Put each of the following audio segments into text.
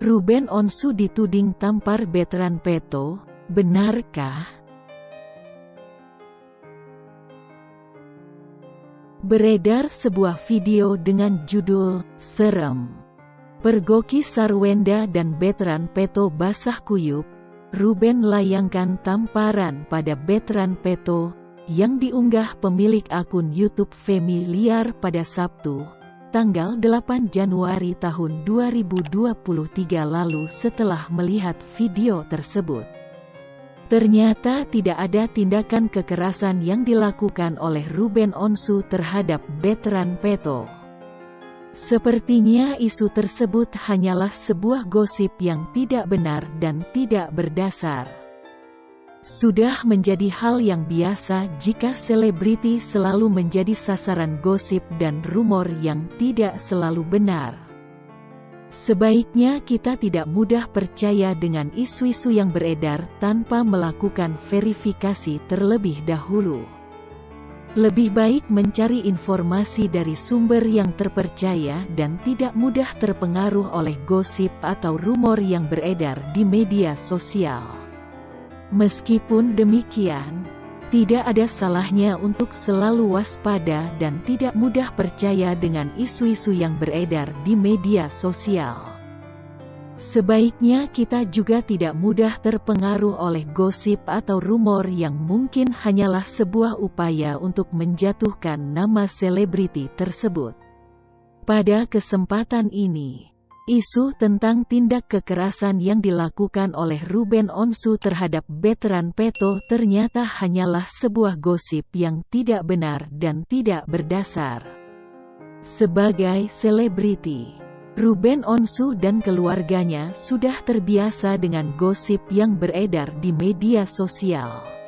Ruben Onsu dituding tampar Betran Peto, benarkah? Beredar sebuah video dengan judul, Serem. Pergoki Sarwenda dan Betran Peto basah kuyup, Ruben layangkan tamparan pada Betran Peto, yang diunggah pemilik akun YouTube Familiar pada Sabtu, tanggal 8 Januari tahun 2023 lalu setelah melihat video tersebut. Ternyata tidak ada tindakan kekerasan yang dilakukan oleh Ruben Onsu terhadap Betran Peto. Sepertinya isu tersebut hanyalah sebuah gosip yang tidak benar dan tidak berdasar. Sudah menjadi hal yang biasa jika selebriti selalu menjadi sasaran gosip dan rumor yang tidak selalu benar. Sebaiknya kita tidak mudah percaya dengan isu-isu yang beredar tanpa melakukan verifikasi terlebih dahulu. Lebih baik mencari informasi dari sumber yang terpercaya dan tidak mudah terpengaruh oleh gosip atau rumor yang beredar di media sosial. Meskipun demikian, tidak ada salahnya untuk selalu waspada dan tidak mudah percaya dengan isu-isu yang beredar di media sosial. Sebaiknya kita juga tidak mudah terpengaruh oleh gosip atau rumor yang mungkin hanyalah sebuah upaya untuk menjatuhkan nama selebriti tersebut. Pada kesempatan ini, Isu tentang tindak kekerasan yang dilakukan oleh Ruben Onsu terhadap veteran Peto ternyata hanyalah sebuah gosip yang tidak benar dan tidak berdasar. Sebagai selebriti, Ruben Onsu dan keluarganya sudah terbiasa dengan gosip yang beredar di media sosial.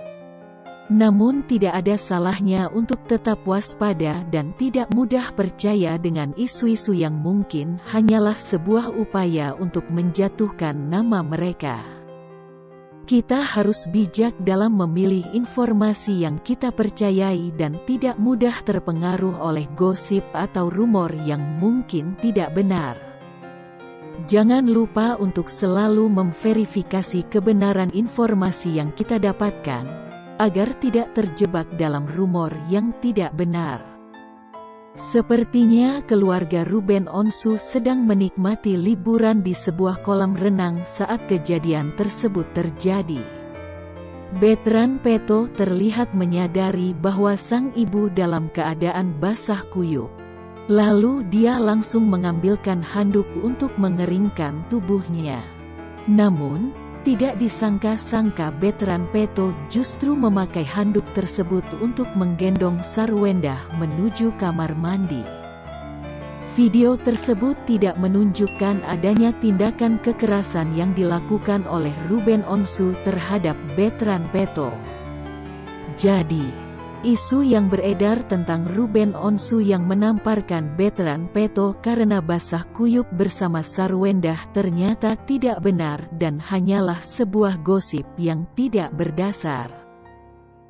Namun tidak ada salahnya untuk tetap waspada dan tidak mudah percaya dengan isu-isu yang mungkin hanyalah sebuah upaya untuk menjatuhkan nama mereka. Kita harus bijak dalam memilih informasi yang kita percayai dan tidak mudah terpengaruh oleh gosip atau rumor yang mungkin tidak benar. Jangan lupa untuk selalu memverifikasi kebenaran informasi yang kita dapatkan, agar tidak terjebak dalam rumor yang tidak benar. Sepertinya keluarga Ruben Onsu sedang menikmati liburan di sebuah kolam renang saat kejadian tersebut terjadi. Betran Peto terlihat menyadari bahwa sang ibu dalam keadaan basah kuyup. Lalu dia langsung mengambilkan handuk untuk mengeringkan tubuhnya. Namun, tidak disangka-sangka Betran Peto justru memakai handuk tersebut untuk menggendong Sarwenda menuju kamar mandi. Video tersebut tidak menunjukkan adanya tindakan kekerasan yang dilakukan oleh Ruben Onsu terhadap Betran Peto. Jadi, Isu yang beredar tentang Ruben Onsu yang menamparkan Betran Peto karena basah kuyup bersama Sarwendah ternyata tidak benar dan hanyalah sebuah gosip yang tidak berdasar.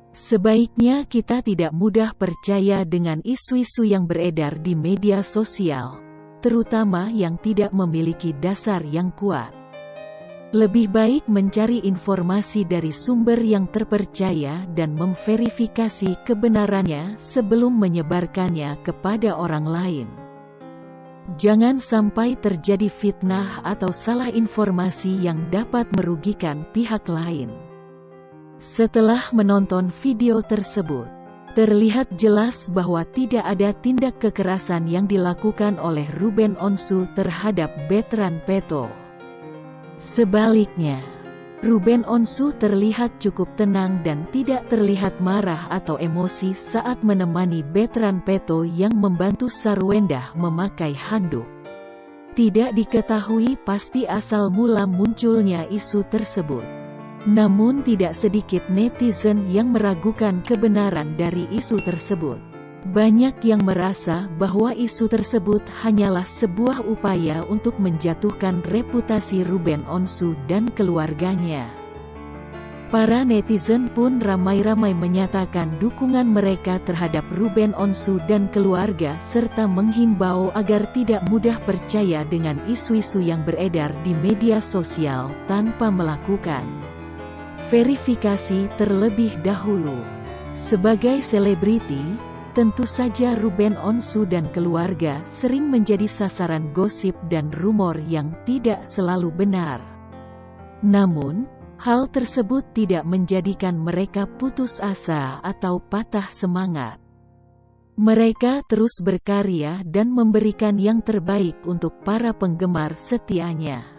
Sebaiknya kita tidak mudah percaya dengan isu-isu yang beredar di media sosial, terutama yang tidak memiliki dasar yang kuat. Lebih baik mencari informasi dari sumber yang terpercaya dan memverifikasi kebenarannya sebelum menyebarkannya kepada orang lain. Jangan sampai terjadi fitnah atau salah informasi yang dapat merugikan pihak lain. Setelah menonton video tersebut, terlihat jelas bahwa tidak ada tindak kekerasan yang dilakukan oleh Ruben Onsu terhadap Betran Peto. Sebaliknya, Ruben Onsu terlihat cukup tenang dan tidak terlihat marah atau emosi saat menemani Betran Peto yang membantu Sarwendah memakai handuk. Tidak diketahui pasti asal mula munculnya isu tersebut. Namun tidak sedikit netizen yang meragukan kebenaran dari isu tersebut. Banyak yang merasa bahwa isu tersebut hanyalah sebuah upaya untuk menjatuhkan reputasi Ruben Onsu dan keluarganya. Para netizen pun ramai-ramai menyatakan dukungan mereka terhadap Ruben Onsu dan keluarga serta menghimbau agar tidak mudah percaya dengan isu-isu yang beredar di media sosial tanpa melakukan verifikasi terlebih dahulu. Sebagai selebriti, tentu saja Ruben Onsu dan keluarga sering menjadi sasaran gosip dan rumor yang tidak selalu benar. Namun, Hal tersebut tidak menjadikan mereka putus asa atau patah semangat. Mereka terus berkarya dan memberikan yang terbaik untuk para penggemar setianya.